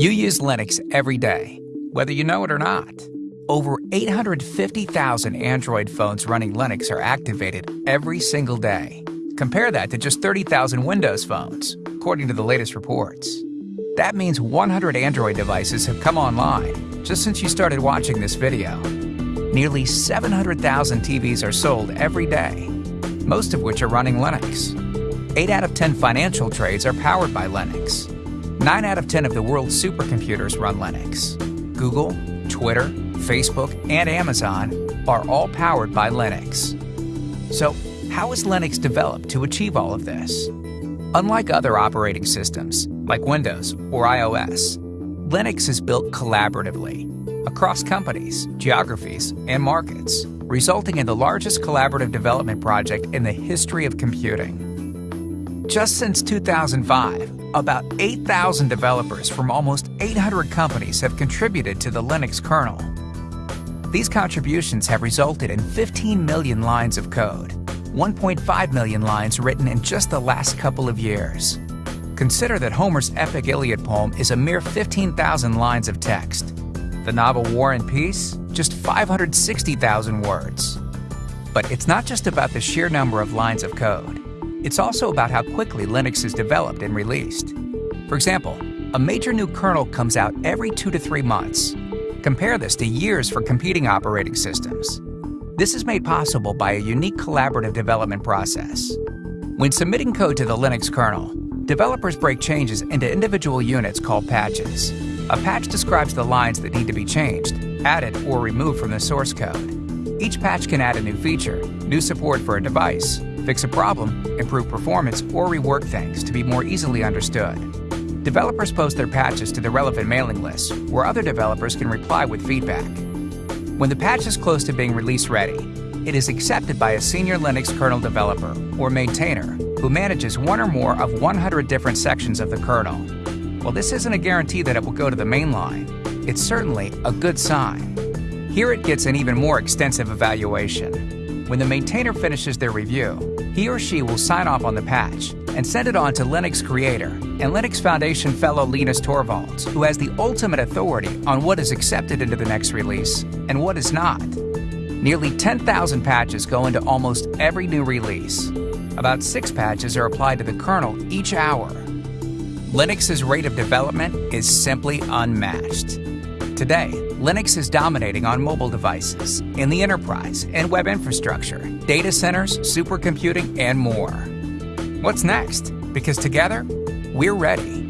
You use Linux every day, whether you know it or not. Over 850,000 Android phones running Linux are activated every single day. Compare that to just 30,000 Windows phones, according to the latest reports. That means 100 Android devices have come online just since you started watching this video. Nearly 700,000 TVs are sold every day, most of which are running Linux. 8 out of 10 financial trades are powered by Linux. 9 out of 10 of the world's supercomputers run Linux. Google, Twitter, Facebook, and Amazon are all powered by Linux. So, how is Linux developed to achieve all of this? Unlike other operating systems, like Windows or iOS, Linux is built collaboratively across companies, geographies, and markets, resulting in the largest collaborative development project in the history of computing. Just since 2005, about 8,000 developers from almost 800 companies have contributed to the Linux kernel. These contributions have resulted in 15 million lines of code, 1.5 million lines written in just the last couple of years. Consider that Homer's epic Iliad poem is a mere 15,000 lines of text. The novel War and Peace, just 560,000 words. But it's not just about the sheer number of lines of code. It's also about how quickly Linux is developed and released. For example, a major new kernel comes out every two to three months. Compare this to years for competing operating systems. This is made possible by a unique collaborative development process. When submitting code to the Linux kernel, developers break changes into individual units called patches. A patch describes the lines that need to be changed, added, or removed from the source code. Each patch can add a new feature, new support for a device, fix a problem, improve performance, or rework things to be more easily understood. Developers post their patches to the relevant mailing list, where other developers can reply with feedback. When the patch is close to being release ready, it is accepted by a senior Linux kernel developer, or maintainer, who manages one or more of 100 different sections of the kernel. While this isn't a guarantee that it will go to the mainline, it's certainly a good sign. Here it gets an even more extensive evaluation. When the maintainer finishes their review, he or she will sign off on the patch and send it on to Linux creator and Linux Foundation fellow Linus Torvalds, who has the ultimate authority on what is accepted into the next release and what is not. Nearly 10,000 patches go into almost every new release. About six patches are applied to the kernel each hour. Linux's rate of development is simply unmatched. Today, Linux is dominating on mobile devices, in the enterprise and web infrastructure, data centers, supercomputing, and more. What's next? Because together, we're ready.